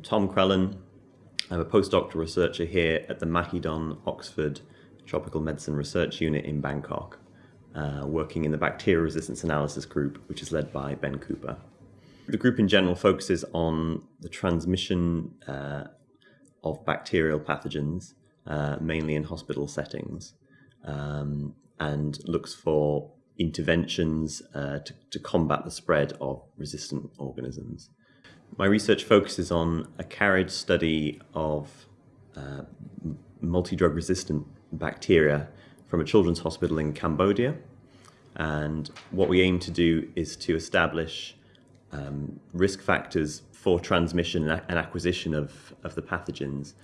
I'm Tom Crellin. I'm a postdoctoral researcher here at the Mahidol Oxford Tropical Medicine Research Unit in Bangkok, uh, working in the Bacterial Resistance Analysis Group, which is led by Ben Cooper. The group in general focuses on the transmission uh, of bacterial pathogens, uh, mainly in hospital settings, um, and looks for interventions uh, to, to combat the spread of resistant organisms. My research focuses on a carriage study of uh, multi-drug resistant bacteria from a children's hospital in Cambodia. And what we aim to do is to establish um, risk factors for transmission and acquisition of, of the pathogens,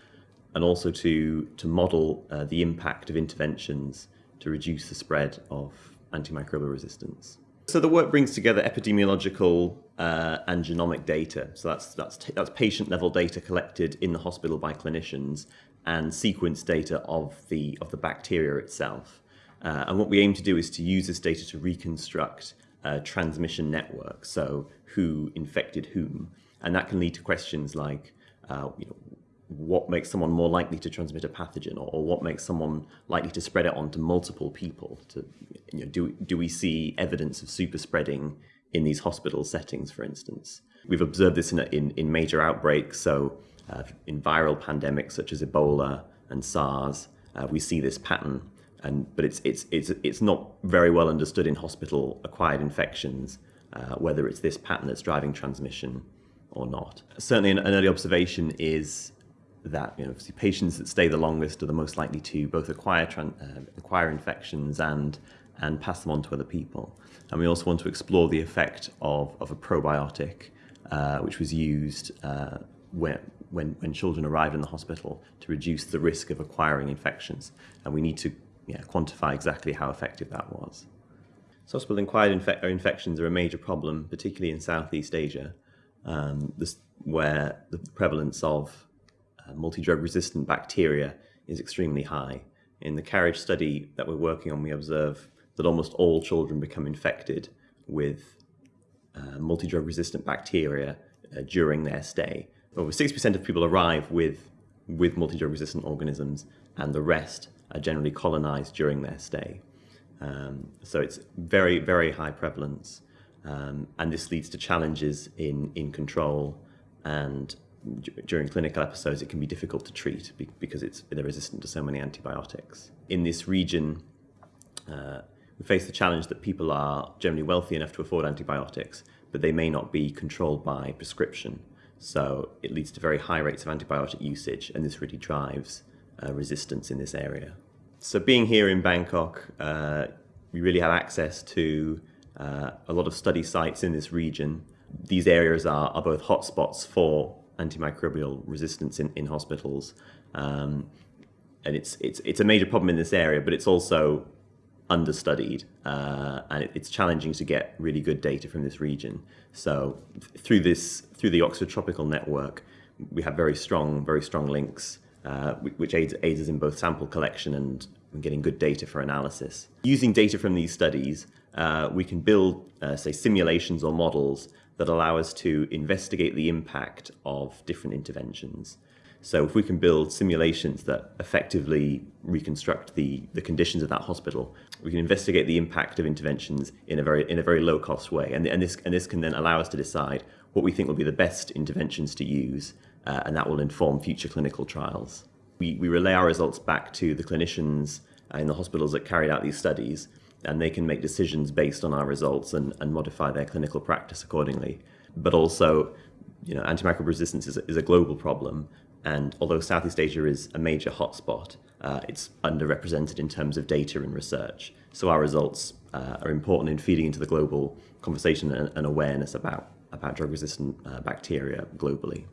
and also to, to model uh, the impact of interventions to reduce the spread of antimicrobial resistance. So the work brings together epidemiological uh, and genomic data. So that's, that's, that's patient level data collected in the hospital by clinicians and sequence data of the, of the bacteria itself. Uh, and what we aim to do is to use this data to reconstruct uh, transmission networks, so who infected whom. And that can lead to questions like, uh, you know, what makes someone more likely to transmit a pathogen or, or, what makes someone likely to spread it onto multiple people to you know, do, do we see evidence of super spreading in these hospital settings for instance. We've observed this in, in, in major outbreaks so uh, in viral pandemics such as Ebola and SARS uh, we see this pattern. And but it's it's it's it's not very well understood in hospital acquired infections uh, whether it's this pattern that's driving transmission or not. Certainly an, an early observation is that you know, patients that stay the longest are the most likely to both acquire, uh, acquire infections and, and pass them on to other people. And we also want to explore the effect of, of a probiotic, uh, which was used uh, when, when, when children arrived in the hospital to reduce the risk of acquiring infections. And we need to yeah, quantify exactly how effective that was. Hospital-acquired infe infections are a major problem, particularly in Southeast Asia, um, this, where the prevalence of uh, multi-drug resistant bacteria is extremely high. In the carriage study that we're working on, we observe that almost all children become infected with uh, multi-drug resistant bacteria uh, during their stay. Over 6% of people arrive with, with multi-drug resistant organisms and the rest are generally colonized during their stay. Um, so it's very, very high prevalence. Um, and this leads to challenges in, in control and during clinical episodes, it can be difficult to treat because it's, they're resistant to so many antibiotics. In this region, uh, we face the challenge that people are generally wealthy enough to afford antibiotics, but they may not be controlled by prescription. So it leads to very high rates of antibiotic usage, and this really drives uh, resistance in this area. So being here in Bangkok, uh, we really have access to uh, a lot of study sites in this region. These areas are, are both hotspots for antimicrobial resistance in, in hospitals. Um, and it's, it's, it's a major problem in this area, but it's also understudied uh, and it, it's challenging to get really good data from this region. So through this, through the Oxford Tropical Network, we have very strong, very strong links, uh, which aids, aids us in both sample collection and getting good data for analysis. Using data from these studies, uh, we can build, uh, say, simulations or models that allow us to investigate the impact of different interventions. So if we can build simulations that effectively reconstruct the, the conditions of that hospital, we can investigate the impact of interventions in a very, in a very low cost way. And, and, this, and this can then allow us to decide what we think will be the best interventions to use, uh, and that will inform future clinical trials. We, we relay our results back to the clinicians in the hospitals that carried out these studies, and they can make decisions based on our results and, and modify their clinical practice accordingly. But also, you know, antimicrobial resistance is a, is a global problem, and although Southeast Asia is a major hotspot, uh, it's underrepresented in terms of data and research. So our results uh, are important in feeding into the global conversation and, and awareness about, about drug-resistant uh, bacteria globally.